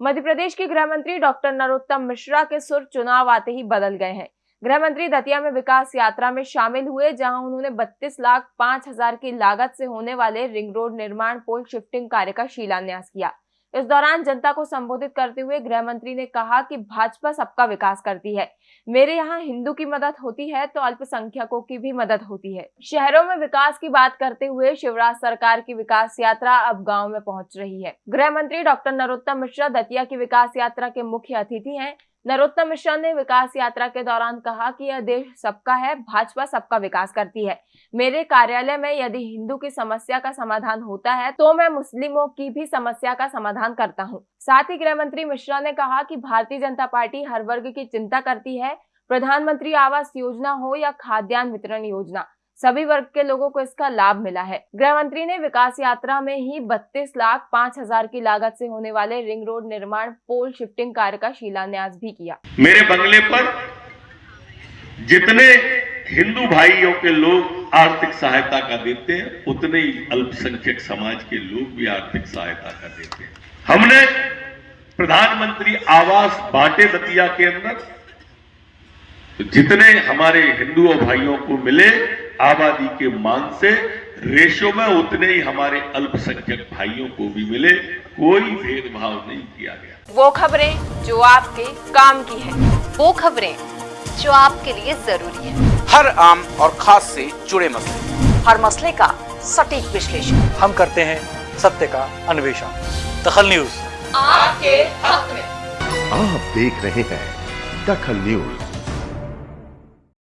मध्य प्रदेश के गृह मंत्री डॉक्टर नरोत्तम मिश्रा के सुर चुनाव आते ही बदल गए हैं। गृह मंत्री दतिया में विकास यात्रा में शामिल हुए, जहाँ उन्होंने 32 लाख पाँच हज़ार की लागत से होने वाले रिंग रोड निर्माण पोल शिफ्टिंग कार्य का शिलान्यास किया। इस दौरान जनता को संबोधित करते हुए गृह मंत्री ने कहा कि भाजपा सबका विकास करती है। मेरे यहाँ हिंदू की मदद होती है तो अल्पसंख्यकों की भी मदद होती है। शहरों में विकास की बात करते हुए शिवराज सरकार की विकास यात्रा अब गाँव में पहुँच रही है। गृह मंत्री डॉक्टर नरोत्तम मिश्रा दतिया की विकास यात्रा के मुख्य अतिथि है। नरोत्तम मिश्रा ने विकास यात्रा के दौरान कहा कि यह देश सबका है, भाजपा सबका विकास करती है मेरे कार्यालय में यदि हिंदू की समस्या का समाधान होता है तो मैं मुस्लिमों की भी समस्या का समाधान करता हूँ। साथ ही गृह मंत्री मिश्रा ने कहा कि भारतीय जनता पार्टी हर वर्ग की चिंता करती है प्रधानमंत्री आवास योजना हो या खाद्यान्न वितरण योजना सभी वर्ग के लोगों को इसका लाभ मिला है। गृह मंत्री ने विकास यात्रा में ही बत्तीस लाख पाँच हज़ार की लागत से होने वाले रिंग रोड निर्माण, पोल शिफ्टिंग कार्य का शिलान्यास भी किया। मेरे बंगले पर जितने हिंदू भाइयों के लोग आर्थिक सहायता का देते हैं, उतने ही अल्पसंख्यक समाज के लोग भी आर्थिक सहायता का देते हैं। हमने प्रधानमंत्री आवास बांटे दतिया के अंदर, जितने हमारे हिंदू भाइयों को मिले आबादी के मान से रेशो में उतने ही हमारे अल्पसंख्यक भाइयों को भी मिले कोई भेदभाव नहीं किया गया। वो खबरें जो आपके काम की है वो खबरें जो आपके लिए ज़रूरी है। हर आम और खास से जुड़े मसले। हर मसले का सटीक विश्लेषण। हम करते हैं सत्य का अन्वेषण। दखल न्यूज़। आपके हक में। आप देख रहे हैं दखल न्यूज़।